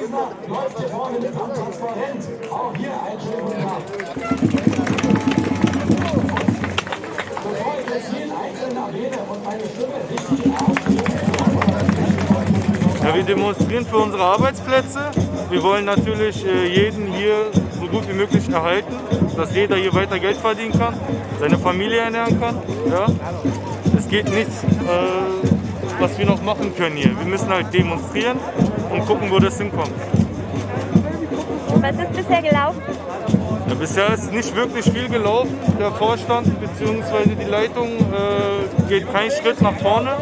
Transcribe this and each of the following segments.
Wiesner läuft Ja, wir demonstrieren für unsere Arbeitsplätze. Wir wollen natürlich äh, jeden hier so gut wie möglich erhalten, dass jeder hier weiter Geld verdienen kann, seine Familie ernähren kann. Ja? Es geht nichts, äh, was wir noch machen können hier. Wir müssen halt demonstrieren und gucken, wo das hinkommt. Was ist bisher gelaufen? Ja, bisher ist nicht wirklich viel gelaufen. Der Vorstand bzw. die Leitung äh, geht keinen Schritt nach vorne.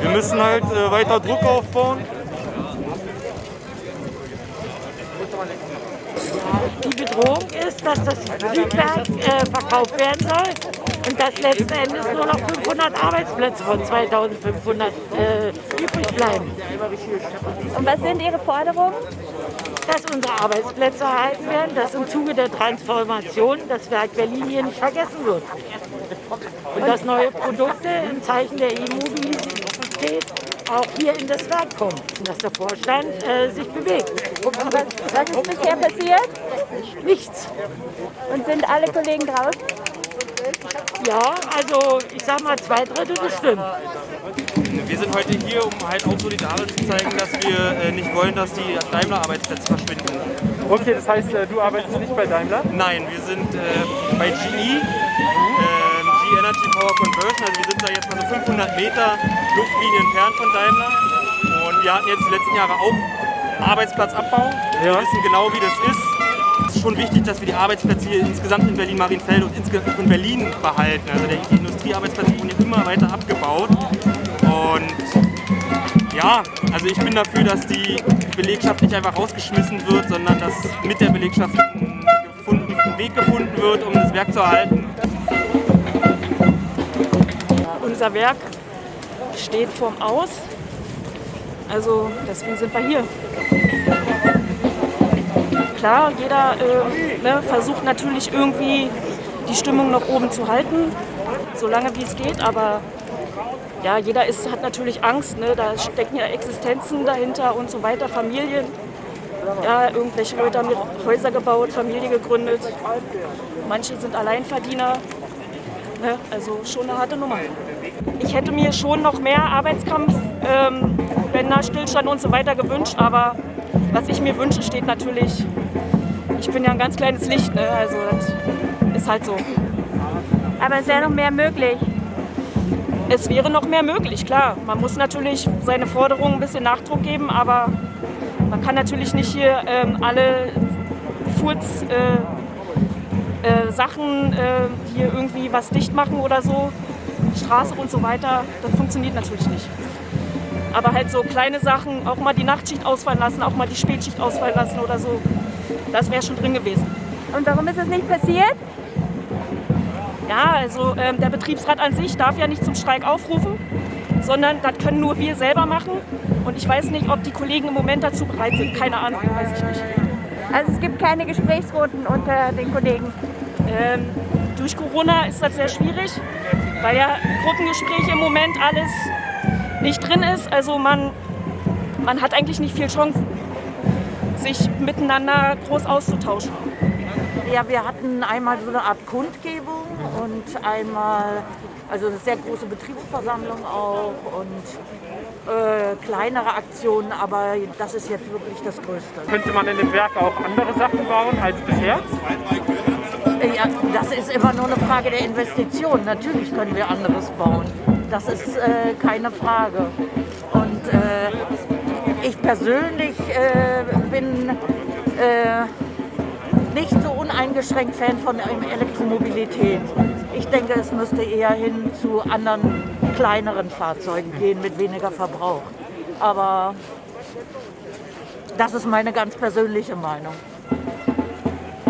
Wir müssen halt äh, weiter Druck aufbauen. Die Bedrohung ist, dass das Südwerk äh, verkauft werden soll und dass letzten Endes nur noch 500 Arbeitsplätze von 2500 äh, übrig bleiben. Und was sind Ihre Forderungen? Dass unsere Arbeitsplätze erhalten werden, dass im Zuge der Transformation das Werk Berlin hier nicht vergessen wird. Und dass neue Produkte im Zeichen der E-Mobilität auch hier in das Werk kommen. Und dass der Vorstand äh, sich bewegt. Was, was ist bisher passiert? Nichts. Und sind alle Kollegen draußen? Ja, also ich sag mal zwei Drittel bestimmt. Wir sind heute hier, um halt auch solidarisch zu zeigen, dass wir äh, nicht wollen, dass die Daimler-Arbeitsplätze verschwinden. Okay, das heißt, äh, du arbeitest nicht bei Daimler? Nein, wir sind äh, bei GE, ähm, G Energy Power Conversion. Also wir sind da jetzt mal so 500 Meter Luftlinie entfernt von Daimler. Und wir hatten jetzt die letzten Jahre auch Arbeitsplatzabbau. Wir Ja. wissen genau, wie das ist. Schon wichtig, dass wir die Arbeitsplätze hier insgesamt in Berlin-Marienfeld und insgesamt in Berlin behalten. Also die Industriearbeitsplätze wurden immer weiter abgebaut. Und ja, also ich bin dafür, dass die Belegschaft nicht einfach rausgeschmissen wird, sondern dass mit der Belegschaft ein, ein Weg gefunden wird, um das Werk zu erhalten. Unser Werk steht vorm Aus. Also deswegen sind wir hier. Klar, jeder äh, ne, versucht natürlich irgendwie die Stimmung noch oben zu halten, solange wie es geht. Aber ja, jeder ist, hat natürlich Angst. Ne? Da stecken ja Existenzen dahinter und so weiter, Familien. Ja, irgendwelche Leute haben Häuser gebaut, Familie gegründet. Manche sind Alleinverdiener. Ne? Also schon eine harte Nummer. Ich hätte mir schon noch mehr Arbeitskampf, ähm, Stillstand und so weiter gewünscht, aber was ich mir wünsche, steht natürlich, ich bin ja ein ganz kleines Licht, ne? also das ist halt so. Aber es wäre noch mehr möglich. Es wäre noch mehr möglich, klar. Man muss natürlich seine Forderungen ein bisschen Nachdruck geben, aber man kann natürlich nicht hier ähm, alle Furz, äh, äh, Sachen äh, hier irgendwie was dicht machen oder so, Straße und so weiter. Das funktioniert natürlich nicht. Aber halt so kleine Sachen, auch mal die Nachtschicht ausfallen lassen, auch mal die Spätschicht ausfallen lassen oder so, das wäre schon drin gewesen. Und warum ist das nicht passiert? Ja, also ähm, der Betriebsrat an sich darf ja nicht zum Streik aufrufen, sondern das können nur wir selber machen. Und ich weiß nicht, ob die Kollegen im Moment dazu bereit sind. Keine Ahnung, weiß ich nicht. Also es gibt keine Gesprächsrunden unter den Kollegen. Ähm, durch Corona ist das sehr schwierig, weil ja Gruppengespräche im Moment alles nicht drin ist. Also man, man hat eigentlich nicht viel Chance, sich miteinander groß auszutauschen. Ja, wir hatten einmal so eine Art Kundgebung und einmal also eine sehr große Betriebsversammlung auch und äh, kleinere Aktionen, aber das ist jetzt wirklich das Größte. Könnte man in dem Werk auch andere Sachen bauen als bisher? Ja, das ist immer nur eine Frage der Investition. Natürlich können wir anderes bauen. Das ist äh, keine Frage. Und äh, ich persönlich äh, bin äh, nicht so uneingeschränkt Fan von Elektromobilität. Ich denke, es müsste eher hin zu anderen kleineren Fahrzeugen gehen mit weniger Verbrauch. Aber das ist meine ganz persönliche Meinung.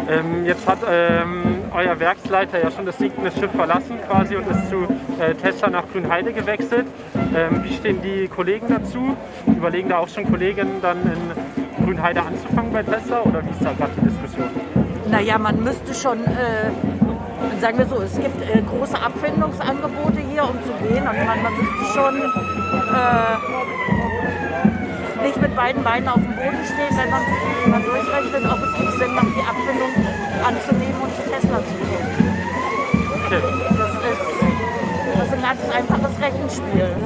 Ähm, jetzt hat ähm, euer Werksleiter ja schon das sinkende Schiff verlassen quasi und ist zu äh, Tesla nach Grünheide gewechselt. Ähm, wie stehen die Kollegen dazu? Überlegen da auch schon Kollegen dann in Grünheide anzufangen bei Tesla oder wie ist da gerade die Diskussion? Naja, man müsste schon, äh, sagen wir so, es gibt äh, große Abfindungsangebote hier, um zu gehen. Und man, man müsste schon äh, nicht mit beiden Beinen auf dem Boden stehen, wenn man mal durchrechnet, ob es einfaches Rechenspiel.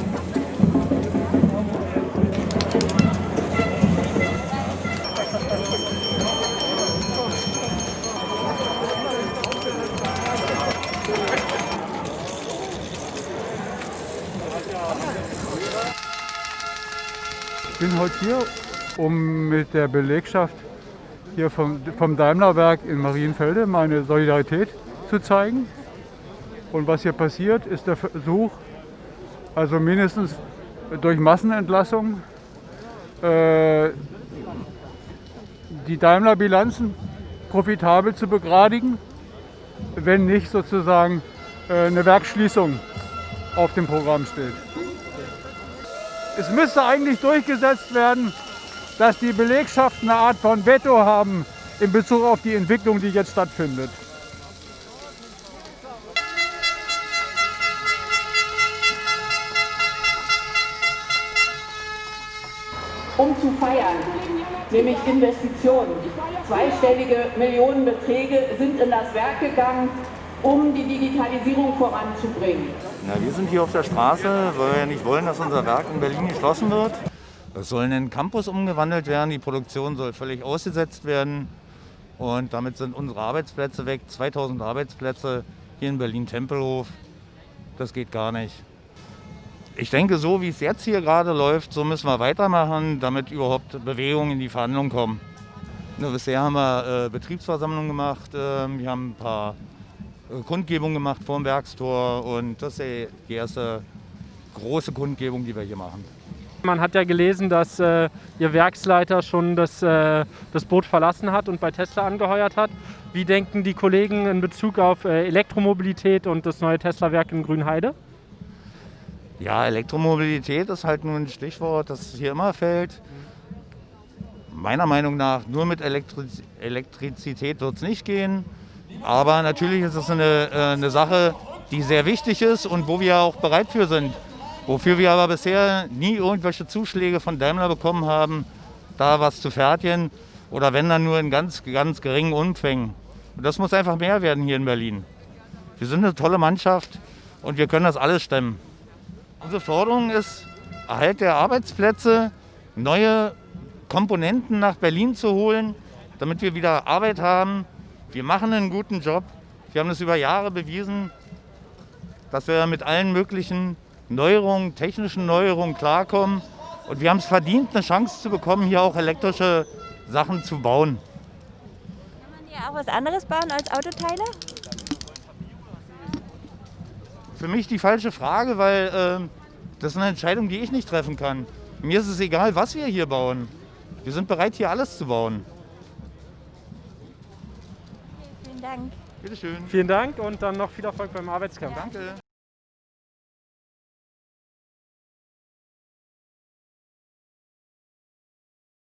Ich bin heute hier, um mit der Belegschaft hier vom, vom Daimlerwerk in Marienfelde meine Solidarität zu zeigen. Und was hier passiert, ist der Versuch, also mindestens durch Massenentlassung, äh, die Daimler-Bilanzen profitabel zu begradigen, wenn nicht sozusagen äh, eine Werksschließung auf dem Programm steht. Es müsste eigentlich durchgesetzt werden, dass die Belegschaften eine Art von Veto haben in Bezug auf die Entwicklung, die jetzt stattfindet. Um zu feiern, nämlich Investitionen. Zweistellige Millionenbeträge sind in das Werk gegangen, um die Digitalisierung voranzubringen. Na, wir sind hier auf der Straße, weil wir nicht wollen, dass unser Werk in Berlin geschlossen wird. Es soll in einen Campus umgewandelt werden, die Produktion soll völlig ausgesetzt werden und damit sind unsere Arbeitsplätze weg, 2000 Arbeitsplätze hier in Berlin-Tempelhof. Das geht gar nicht. Ich denke, so wie es jetzt hier gerade läuft, so müssen wir weitermachen, damit überhaupt Bewegungen in die Verhandlungen kommen. Na, bisher haben wir äh, Betriebsversammlungen gemacht, äh, wir haben ein paar äh, Kundgebungen gemacht vor dem Werkstor und das ist die erste große Kundgebung, die wir hier machen. Man hat ja gelesen, dass äh, Ihr Werksleiter schon das, äh, das Boot verlassen hat und bei Tesla angeheuert hat. Wie denken die Kollegen in Bezug auf äh, Elektromobilität und das neue Tesla-Werk in Grünheide? Ja, Elektromobilität ist halt nur ein Stichwort, das hier immer fällt. Meiner Meinung nach, nur mit Elektriz Elektrizität wird es nicht gehen. Aber natürlich ist es eine, äh, eine Sache, die sehr wichtig ist und wo wir auch bereit für sind. Wofür wir aber bisher nie irgendwelche Zuschläge von Daimler bekommen haben, da was zu fertigen oder wenn dann nur in ganz, ganz geringen Umfängen. Und das muss einfach mehr werden hier in Berlin. Wir sind eine tolle Mannschaft und wir können das alles stemmen. Unsere Forderung ist, Erhalt der Arbeitsplätze, neue Komponenten nach Berlin zu holen, damit wir wieder Arbeit haben. Wir machen einen guten Job. Wir haben es über Jahre bewiesen, dass wir mit allen möglichen Neuerungen, technischen Neuerungen klarkommen. Und wir haben es verdient, eine Chance zu bekommen, hier auch elektrische Sachen zu bauen. Kann man hier auch was anderes bauen als Autoteile? Für mich die falsche Frage, weil äh, das ist eine Entscheidung, die ich nicht treffen kann. Mir ist es egal, was wir hier bauen. Wir sind bereit, hier alles zu bauen. Vielen Dank. Bitte schön. Vielen Dank und dann noch viel Erfolg beim Arbeitskampf. Danke.